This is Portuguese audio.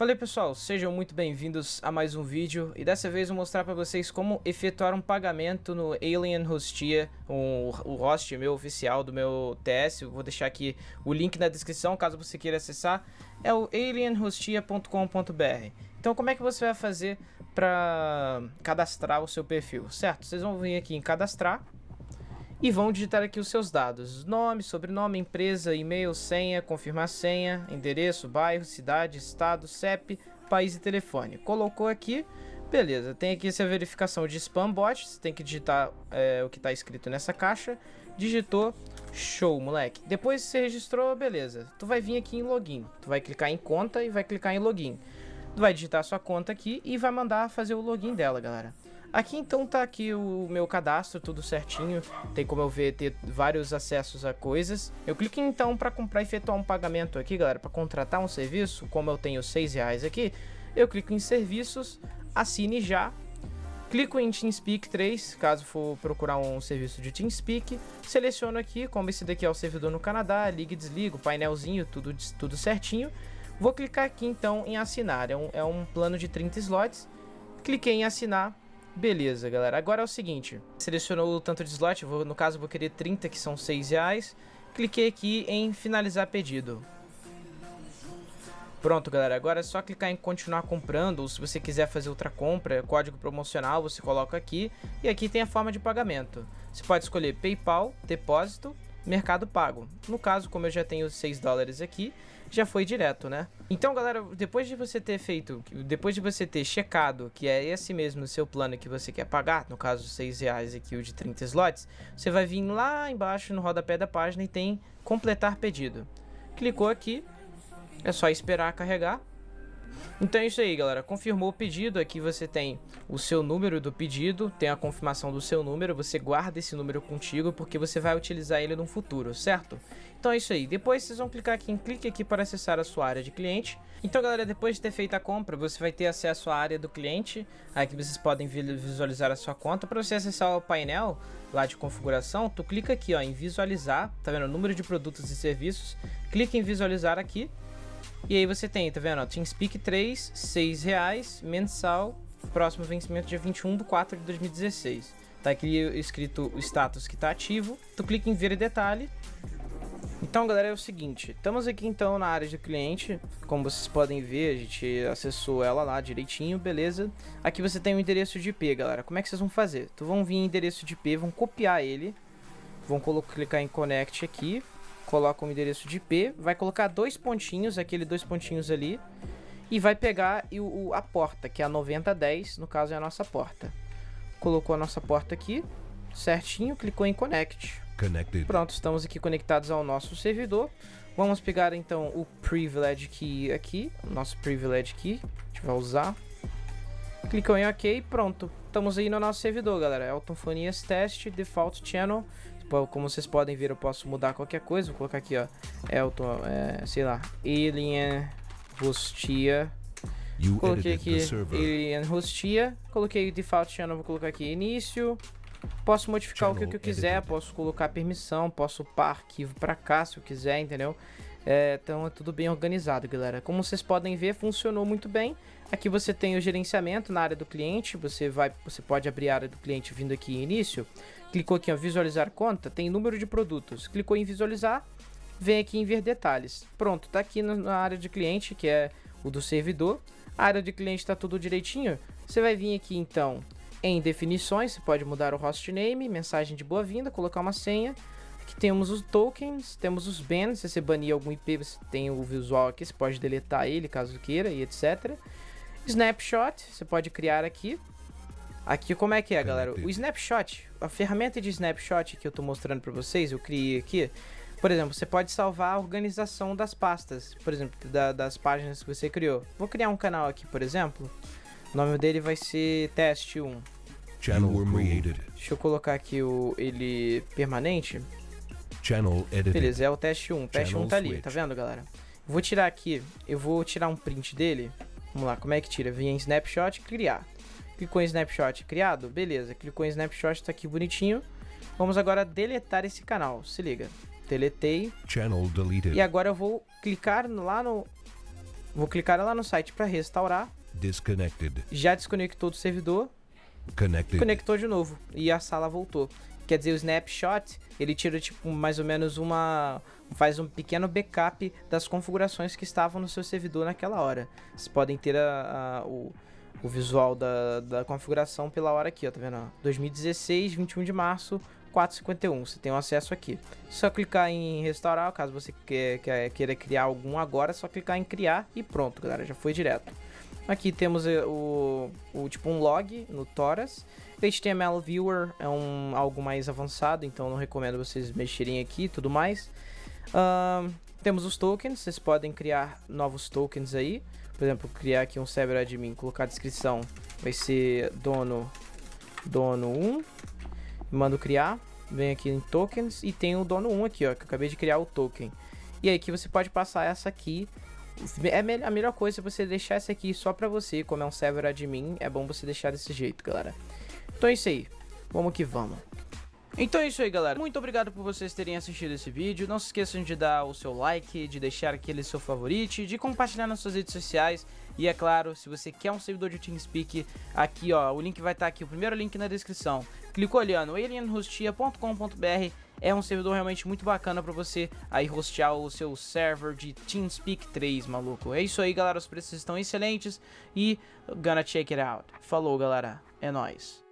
Fala aí pessoal, sejam muito bem-vindos a mais um vídeo e dessa vez vou mostrar para vocês como efetuar um pagamento no Alien Hostia, um, o host meu oficial do meu TS, vou deixar aqui o link na descrição caso você queira acessar, é o alienhostia.com.br. Então como é que você vai fazer para cadastrar o seu perfil, certo? Vocês vão vir aqui em cadastrar e vão digitar aqui os seus dados, nome, sobrenome, empresa, e-mail, senha, confirmar senha, endereço, bairro, cidade, estado, CEP, país e telefone. Colocou aqui, beleza, tem aqui essa verificação de spam bot, você tem que digitar é, o que está escrito nessa caixa, digitou, show moleque. Depois você registrou, beleza, tu vai vir aqui em login, tu vai clicar em conta e vai clicar em login. Tu vai digitar sua conta aqui e vai mandar fazer o login dela, galera. Aqui então tá aqui o meu cadastro, tudo certinho. Tem como eu ver, ter vários acessos a coisas. Eu clico então para comprar e efetuar um pagamento aqui, galera, para contratar um serviço. Como eu tenho 6 reais aqui, eu clico em serviços, assine já. Clico em TeamSpeak 3, caso for procurar um serviço de TeamSpeak. Seleciono aqui, como esse daqui é o servidor no Canadá, liga e desliga, painelzinho, tudo, tudo certinho. Vou clicar aqui então em assinar, é um, é um plano de 30 slots. Cliquei em assinar, Beleza, galera. Agora é o seguinte. Selecionou o tanto de slot. Vou, no caso, vou querer 30, que são 6 reais. Cliquei aqui em finalizar pedido. Pronto, galera. Agora é só clicar em continuar comprando. Ou se você quiser fazer outra compra, código promocional, você coloca aqui. E aqui tem a forma de pagamento. Você pode escolher PayPal, depósito Mercado Pago. No caso, como eu já tenho 6 dólares aqui, já foi direto, né? Então, galera, depois de você ter feito, depois de você ter checado que é esse mesmo seu plano que você quer pagar, no caso 6 reais aqui o de 30 slots, você vai vir lá embaixo no rodapé da página e tem completar pedido. Clicou aqui, é só esperar carregar. Então é isso aí, galera. Confirmou o pedido. Aqui você tem o seu número do pedido, tem a confirmação do seu número. Você guarda esse número contigo porque você vai utilizar ele no futuro, certo? Então é isso aí. Depois vocês vão clicar aqui em clique aqui para acessar a sua área de cliente. Então, galera, depois de ter feito a compra, você vai ter acesso à área do cliente. Aqui vocês podem visualizar a sua conta. Para você acessar o painel lá de configuração, tu clica aqui ó, em visualizar. Tá vendo? O número de produtos e serviços. Clica em visualizar aqui. E aí você tem, tá vendo? TeamSpeak 3, 6 reais, mensal, próximo vencimento dia 21 de 4 de 2016. Tá aqui escrito o status que tá ativo. Tu clica em ver detalhe. Então, galera, é o seguinte. Estamos aqui, então, na área de cliente. Como vocês podem ver, a gente acessou ela lá direitinho, beleza? Aqui você tem o endereço de IP, galera. Como é que vocês vão fazer? Tu vão vir em endereço de IP, vão copiar ele. Vão clicar em Connect aqui coloca um endereço de IP, vai colocar dois pontinhos, aquele dois pontinhos ali, e vai pegar o, a porta, que é a 9010, no caso é a nossa porta. Colocou a nossa porta aqui, certinho, clicou em Connect. Connected. Pronto, estamos aqui conectados ao nosso servidor. Vamos pegar então o Privilege Key aqui, o nosso Privilege Key, a gente vai usar. Clicou em OK pronto. Estamos aí no nosso servidor, galera. Elton Fonias Test, Default Channel como vocês podem ver, eu posso mudar qualquer coisa. Vou colocar aqui, ó. Elton, é, sei lá, Alien Hostia. Coloquei aqui Alien Hostia. Coloquei Default Channel, vou colocar aqui início. Posso modificar Channel o que, eu quiser, edited. posso colocar permissão, posso upar arquivo para cá se eu quiser, entendeu? É, então é tudo bem organizado, galera. Como vocês podem ver, funcionou muito bem. Aqui você tem o gerenciamento na área do cliente. Você vai, você pode abrir a área do cliente vindo aqui em início. Clicou aqui em visualizar conta, tem número de produtos. Clicou em visualizar, vem aqui em ver detalhes. Pronto, tá aqui na área de cliente, que é o do servidor. A área de cliente está tudo direitinho. Você vai vir aqui então em definições, você pode mudar o hostname, mensagem de boa-vinda, colocar uma senha. Aqui temos os tokens, temos os bans, se você banir algum IP, você tem o visual aqui, você pode deletar ele caso queira e etc. Snapshot, você pode criar aqui. Aqui como é que é, galera? O snapshot, a ferramenta de snapshot que eu tô mostrando para vocês, eu criei aqui. Por exemplo, você pode salvar a organização das pastas, por exemplo, da, das páginas que você criou. Vou criar um canal aqui, por exemplo. O nome dele vai ser teste 1. Channel created. Deixa eu colocar aqui o ele permanente. Channel edited. Beleza, é o teste 1. O teste 1 tá ali, tá vendo, galera? Vou tirar aqui, eu vou tirar um print dele. Vamos lá, como é que tira? Vem em snapshot, criar. Clicou em snapshot criado? Beleza, clicou em snapshot, tá aqui bonitinho. Vamos agora deletar esse canal, se liga. Deletei. Channel deleted. E agora eu vou clicar lá no Vou clicar lá no site para restaurar. Disconnected. Já desconectou do servidor. Connected. Conectou de novo e a sala voltou. Quer dizer, o snapshot, ele tira tipo mais ou menos uma faz um pequeno backup das configurações que estavam no seu servidor naquela hora. Vocês podem ter a, a, o, o visual da, da configuração pela hora aqui, ó, tá vendo? 2016, 21 de março, 451. Você tem um acesso aqui. Só clicar em restaurar, caso você queira criar algum agora, é só clicar em criar e pronto, galera, já foi direto. Aqui temos eh, o, o tipo um log no Toras. HTML Viewer é um, algo mais avançado, então não recomendo vocês mexerem aqui e tudo mais. Uh, temos os tokens, vocês podem criar novos tokens aí. Por exemplo, criar aqui um server admin, colocar a descrição, vai ser dono dono 1. Mando criar, vem aqui em tokens e tem o dono 1 aqui, ó, que eu acabei de criar o token. E aí que você pode passar essa aqui é a melhor coisa é você deixar essa aqui só pra você, como é um server admin, é bom você deixar desse jeito, galera. Então é isso aí, vamos que vamos. Então é isso aí, galera. Muito obrigado por vocês terem assistido esse vídeo. Não se esqueçam de dar o seu like, de deixar aquele seu favorito, de compartilhar nas suas redes sociais. E é claro, se você quer um servidor de TeamSpeak, aqui ó, o link vai estar aqui, o primeiro link na descrição. Ó, no alienhostia.com.br é um servidor realmente muito bacana para você aí hostear o seu server de TeamSpeak 3, maluco. É isso aí, galera, os preços estão excelentes e gonna check it out. Falou, galera. É nóis.